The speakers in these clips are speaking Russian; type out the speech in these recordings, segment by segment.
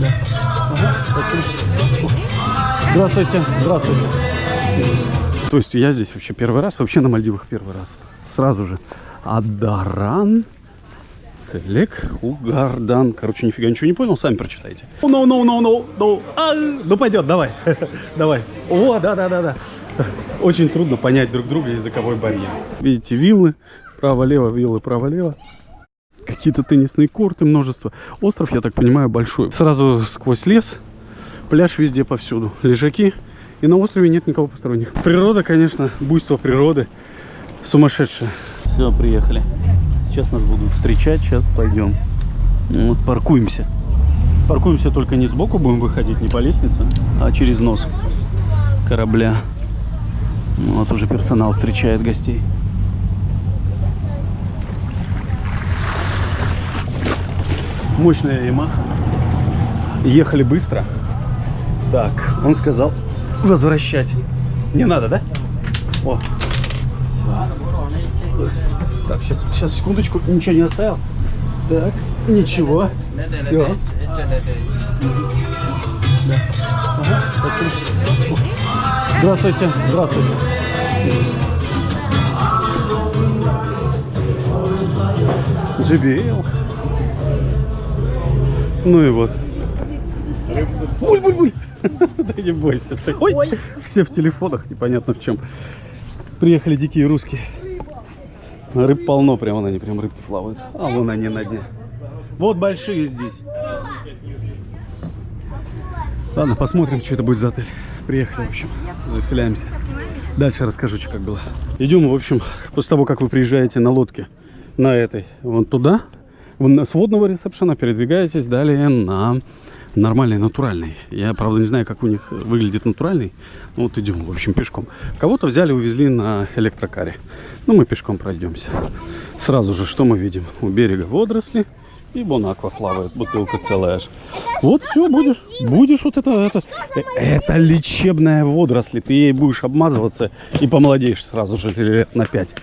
Да. Ага, спасибо. Здравствуйте, здравствуйте. То есть я здесь вообще первый раз, вообще на Мальдивах первый раз. Сразу же. Адаран. Селек Угардан. Короче, нифига ничего не понял, сами прочитайте. Ну, ну, ну, ну, ну, а, ну пойдет, давай, давай. О, да, да, да, да. Очень трудно понять друг друга языковой барьер. Видите, виллы, право-лево, виллы, право-лево. Какие-то теннисные корты, множество. Остров, я так понимаю, большой. Сразу сквозь лес, пляж везде повсюду. Лежаки. И на острове нет никого посторонних. Природа, конечно, буйство природы сумасшедшее. Все, приехали. Сейчас нас будут встречать, сейчас пойдем. Вот, паркуемся. Паркуемся только не сбоку будем выходить, не по лестнице, а через нос корабля. Ну, вот уже персонал встречает гостей. Мощная Ямаха. Ехали быстро. Так, он сказал возвращать. Не надо, да? О. Так, сейчас, сейчас, секундочку, ничего не оставил. Так, ничего. Все. Здравствуйте, здравствуйте. JBL. Ну и вот. Буль-буль-буль. Да не бойся. ты. Ой, все в телефонах, непонятно в чем. Приехали дикие русские. Рыб полно, прямо на они, прям рыбки плавают. А вон они на дне. Вот большие здесь. Ладно, посмотрим, что это будет за отель. Приехали, в общем, заселяемся. Дальше расскажу, что как было. Идем, в общем, после того, как вы приезжаете на лодке, на этой, вон туда, вон с водного ресепшена передвигаетесь далее на нормальный, натуральный. Я, правда, не знаю, как у них выглядит натуральный. Ну, вот идем, в общем, пешком. Кого-то взяли, увезли на электрокаре. Ну, мы пешком пройдемся. Сразу же, что мы видим? У берега водоросли. И Бонаква плавает, бутылка целая аж. Вот все, будешь, будешь вот это, это, это лечебная водоросли. Ты ей будешь обмазываться и помолодеешь сразу же лет на 5.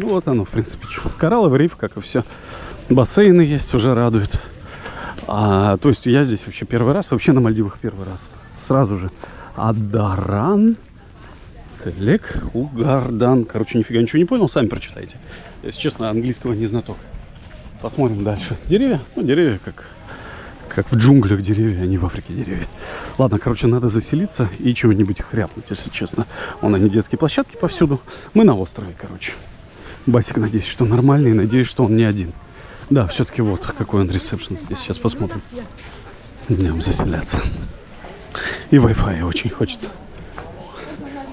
Ну вот оно, в принципе, что. Коралловый риф, как и все. Бассейны есть, уже радует. А, то есть я здесь вообще первый раз, вообще на Мальдивах первый раз. Сразу же. Адаран. Селек Угардан. Короче, нифига ничего не понял, сами прочитайте. Если честно, английского не знаток. Посмотрим дальше. Деревья? Ну, деревья как, как в джунглях деревья, а не в Африке деревья. Ладно, короче, надо заселиться и чего-нибудь хряпнуть, если честно. Вон они, детские площадки повсюду. Мы на острове, короче. Басик, надеюсь, что нормальный, надеюсь, что он не один. Да, все-таки вот какой он ресепшн здесь. Сейчас посмотрим. Идем заселяться. И Wi-Fi очень хочется.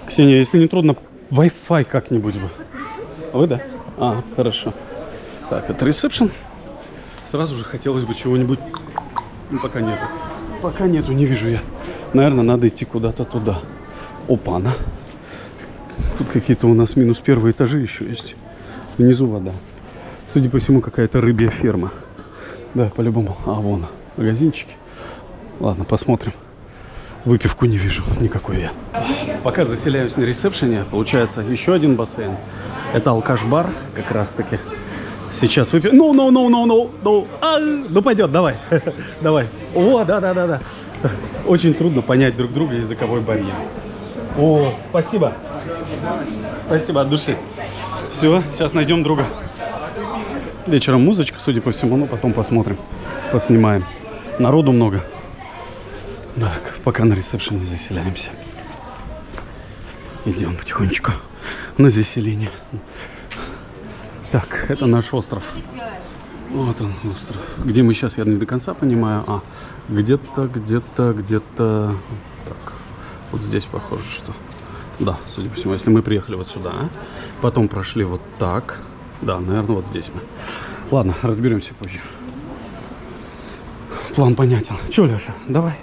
Ксения, если не трудно, Wi-Fi как-нибудь бы. Вы, да? А, хорошо. Так, это ресепшн. Сразу же хотелось бы чего-нибудь... Ну, пока нету. Пока нету, не вижу я. Наверное, надо идти куда-то туда. Опана. Тут какие-то у нас минус первые этажи еще есть. Внизу вода. Судя по всему, какая-то рыбья ферма. Да, по-любому. А, вон, магазинчики. Ладно, посмотрим. Выпивку не вижу никакой я. Пока заселяюсь на ресепшене, получается еще один бассейн. Это алкаш-бар как раз-таки. Сейчас выпью. Ну, ну, ну, ну, ну, ну. А, ну пойдет, давай. давай. О, да, да, да, да. Очень трудно понять друг друга языковой барьер. О, спасибо. Спасибо от души. Все, сейчас найдем друга. Вечером музычка, судя по всему, ну потом посмотрим, поснимаем. Народу много. Так, пока на ресепшене заселяемся. Идем потихонечку на заселение. Так, это наш остров. Вот он, остров. Где мы сейчас, я не до конца понимаю. А, где-то, где-то, где-то... Так, вот здесь похоже, что... Да, судя по всему, если мы приехали вот сюда, потом прошли вот так. Да, наверное, вот здесь мы. Ладно, разберемся позже. План понятен. Че, Леша, давай.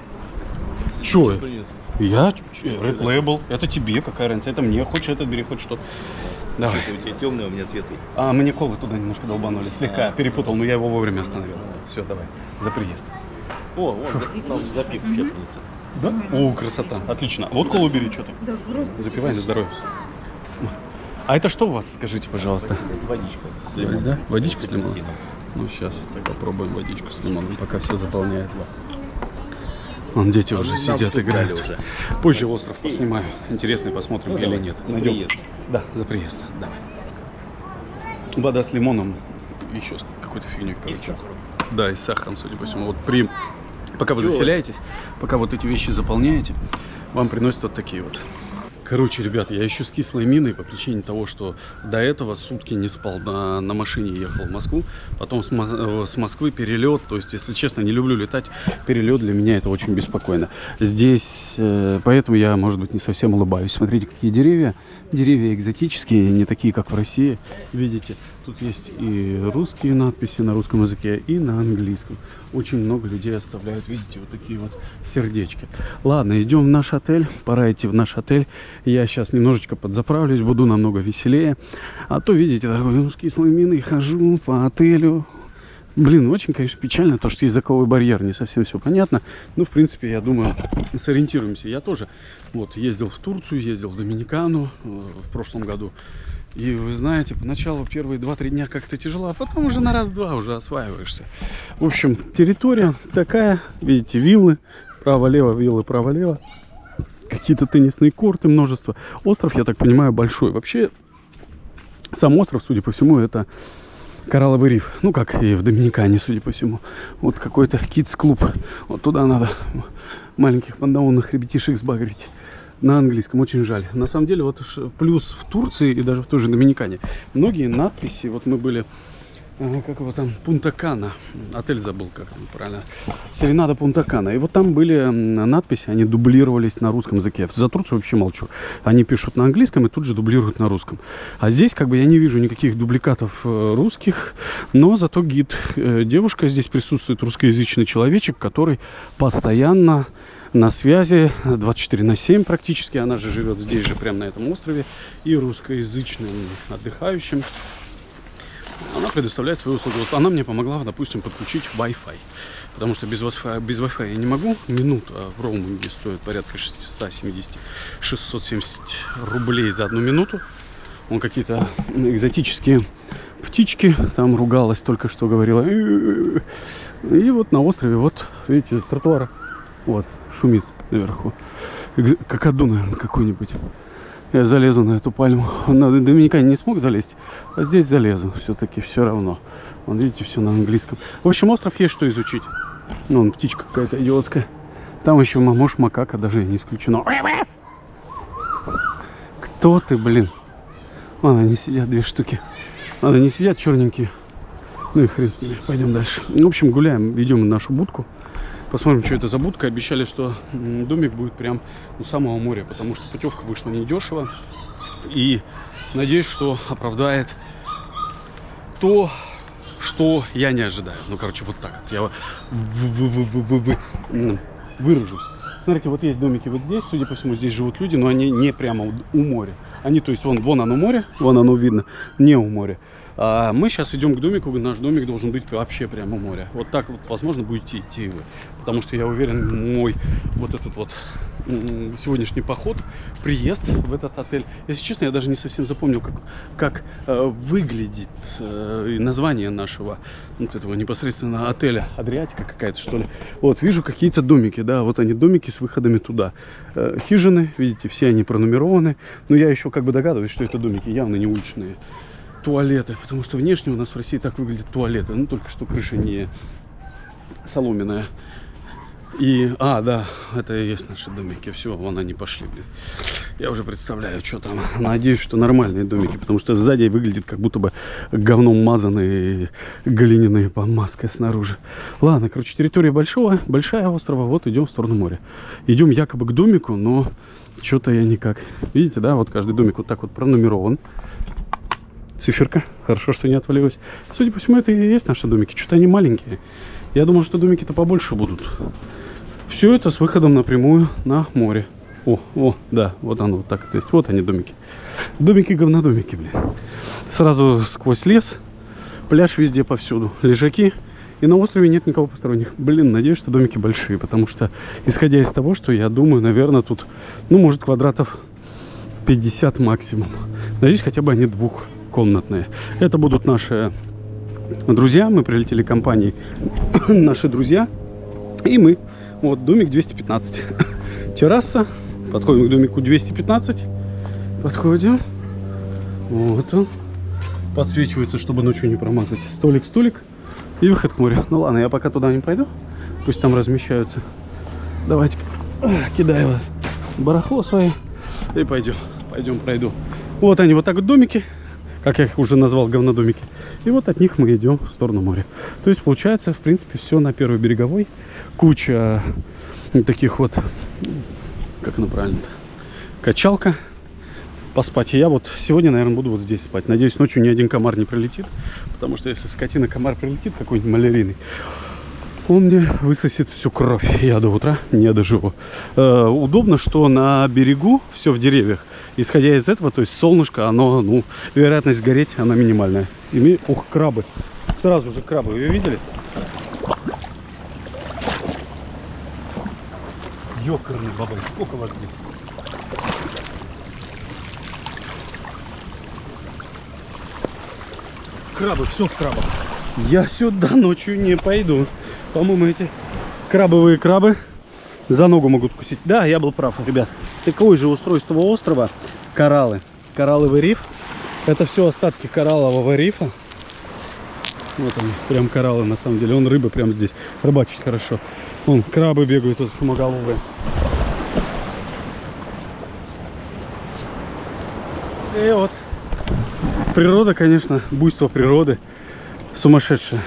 Че? Я? Label. Это тебе, какая разница? Это мне. Хочешь этот бери, хочешь что. Давай. У тебя темный, а у меня светлый. А, мне колы туда немножко долбанули. Слегка перепутал, но я его вовремя остановил. Все, давай. За приезд. О, вон, там запив вообще. Да? О, красота. Отлично. Вот колу бери, что ты. Да, просто. Запивай на здоровье. А это что у вас, скажите, пожалуйста? Это водичка с Да? лимоном. Водичка с лимоном? Ну, сейчас попробуем водичку с лимоном, пока все заполняет. Вон дети уже сидят, играют. уже. Позже остров поснимаю. Интересный, посмотрим Ну, или давай. нет. За Найдем. приезд. Да, за приезд. Давай. Вода с лимоном, еще какой-то фигней, короче. Да, и с сахаром, судя по всему. Вот при... Пока вы заселяетесь, пока вот эти вещи заполняете, вам приносят вот такие вот. Короче, ребята, я еще с кислой миной по причине того, что до этого сутки не спал на, на машине, ехал в Москву, потом с, э, с Москвы перелет, то есть, если честно, не люблю летать, перелет для меня это очень беспокойно. Здесь, э, поэтому я, может быть, не совсем улыбаюсь. Смотрите, какие деревья, деревья экзотические, не такие, как в России, видите, тут есть и русские надписи на русском языке, и на английском. Очень много людей оставляют, видите, вот такие вот сердечки. Ладно, идем в наш отель, пора идти в наш отель. Я сейчас немножечко подзаправлюсь, буду намного веселее. А то, видите, такой с кислой миной хожу по отелю. Блин, очень, конечно, печально, то, что языковой барьер, не совсем все понятно. Ну, в принципе, я думаю, сориентируемся. Я тоже вот ездил в Турцию, ездил в Доминикану э, в прошлом году. И вы знаете, поначалу первые 2-3 дня как-то тяжело, а потом уже на раз-два уже осваиваешься. В общем, территория такая, видите, виллы, право-лево, виллы право-лево. Какие-то теннисные корты, множество. Остров, я так понимаю, большой. Вообще, сам остров, судя по всему, это коралловый риф. Ну, как и в Доминикане, судя по всему. Вот какой-то кидс-клуб. Вот туда надо маленьких пандаунных ребятишек сбагрить. На английском, очень жаль. На самом деле, вот плюс в Турции и даже в той же Доминикане. Многие надписи, вот мы были, как его там, Пунта-Кана. Отель забыл, как там правильно. Серенада Пунта-Кана. И вот там были надписи, они дублировались на русском языке. За Турцию вообще молчу. Они пишут на английском и тут же дублируют на русском. А здесь как бы я не вижу никаких дубликатов э, русских, но зато гид. Э, девушка здесь присутствует, русскоязычный человечек, который постоянно на связи 24 на 7 практически. Она же живет здесь же, прямо на этом острове. И русскоязычным отдыхающим она предоставляет свои услуги. Вот она мне помогла, допустим, подключить Wi-Fi. Потому что без Wi-Fi, без Wi-Fi я не могу. Минута в роуминге стоит порядка 670-670 рублей за одну минуту. Он какие-то экзотические птички там ругалась, только что говорила. И вот на острове, вот, видите, тротуара. Вот, шумит наверху. Экз- Какаду, наверное, какой-нибудь. Я залезу на эту пальму. На Доминикане не смог залезть, а здесь залезу. Все-таки все равно. Вон, видите, все на английском. В общем, остров есть что изучить. Ну, вон, птичка какая-то идиотская. Там еще, м- может, макака даже не исключено. Кто ты, блин? Вон они сидят, две штуки. Ладно, не сидят черненькие. Ну и хрен с ними. Пойдем дальше. В общем, гуляем, идем в нашу будку. Посмотрим, что это за будка. Обещали, что домик будет прям у самого моря, потому что путевка вышла недешево. И надеюсь, что оправдает то, что я не ожидаю. Ну, короче, вот так вот. Я выражусь. Смотрите, вот есть домики вот здесь. Судя по всему, здесь живут люди, но они не прямо у моря. Они, то есть, вон, вон оно море, вон оно видно, не у моря. А мы сейчас идем к домику, наш домик должен быть вообще прямо у моря. Вот так вот, возможно, будете идти вы. Потому что я уверен, мой вот этот вот сегодняшний поход, приезд в этот отель. Если честно, я даже не совсем запомнил, как, как э, выглядит э, название нашего вот этого непосредственно отеля. Адриатика какая-то, что ли. Вот, вижу какие-то домики, да, вот они домики с выходами туда. Э, хижины, видите, все они пронумерованы. Но я еще как бы догадываюсь, что это домики явно не уличные туалеты, потому что внешне у нас в России так выглядят туалеты, ну только что крыша не соломенная. И, а, да, это и есть наши домики. Все, вон они пошли, блин. Я уже представляю, что там. Надеюсь, что нормальные домики, потому что сзади выглядит как будто бы говном мазанные глиняные помазкой снаружи. Ладно, короче, территория большого, большая острова. Вот идем в сторону моря. Идем якобы к домику, но что-то я никак. Видите, да, вот каждый домик вот так вот пронумерован циферка. Хорошо, что не отвалилась. Судя по всему, это и есть наши домики. Что-то они маленькие. Я думал, что домики-то побольше будут. Все это с выходом напрямую на море. О, о, да, вот оно вот так. То есть вот они домики. Домики говнодомики, блин. Сразу сквозь лес. Пляж везде повсюду. Лежаки. И на острове нет никого посторонних. Блин, надеюсь, что домики большие. Потому что, исходя из того, что я думаю, наверное, тут, ну, может, квадратов 50 максимум. Надеюсь, хотя бы они двухкомнатные. Это будут наши друзья, мы прилетели компанией наши друзья, и мы. Вот, домик 215. Терраса. Подходим к домику 215. Подходим. Вот он. Подсвечивается, чтобы ночью не промазать. Столик, столик. И выход к морю. Ну ладно, я пока туда не пойду. Пусть там размещаются. Давайте кидаю барахло свое. И пойдем. Пойдем пройду. Вот они, вот так вот домики. Как я их уже назвал, говнодомики. И вот от них мы идем в сторону моря. То есть получается, в принципе, все на первой береговой. Куча таких вот, как оно правильно качалка поспать. Я вот сегодня, наверное, буду вот здесь спать. Надеюсь, ночью ни один комар не прилетит. Потому что если скотина комар прилетит, какой-нибудь малярийный, он мне высосет всю кровь. Я до утра не доживу. Э, удобно, что на берегу все в деревьях. Исходя из этого, то есть солнышко, оно, ну, вероятность гореть, она минимальная. И ми- Ух, крабы. Сразу же крабы. Вы видели? Ёкарный бабай. Сколько вас здесь? Крабы, все в крабах. Я сюда ночью не пойду. По-моему, эти крабовые крабы за ногу могут кусить. Да, я был прав, ребят. Такое же устройство острова. Кораллы. Коралловый риф. Это все остатки кораллового рифа. Вот они, прям кораллы на самом деле. Он рыба прям здесь. Рыбачить хорошо. Вон, крабы бегают, тут шумоголовые. И вот. Природа, конечно, буйство природы. Сумасшедшая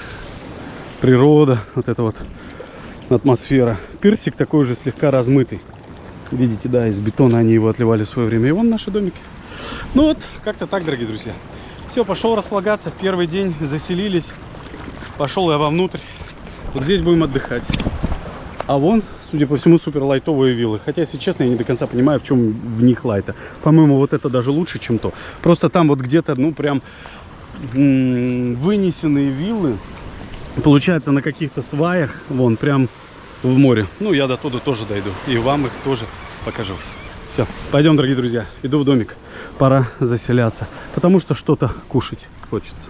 природа, вот эта вот атмосфера. Персик такой же слегка размытый. Видите, да, из бетона они его отливали в свое время. И вон наши домики. Ну вот, как-то так, дорогие друзья. Все, пошел располагаться. Первый день заселились. Пошел я вовнутрь. Вот здесь будем отдыхать. А вон, судя по всему, супер лайтовые виллы. Хотя, если честно, я не до конца понимаю, в чем в них лайта. По-моему, вот это даже лучше, чем то. Просто там вот где-то, ну, прям вынесенные виллы. Получается, на каких-то сваях, вон, прям в море. Ну, я до туда тоже дойду. И вам их тоже покажу. Все, пойдем, дорогие друзья. Иду в домик. Пора заселяться. Потому что что-то кушать хочется.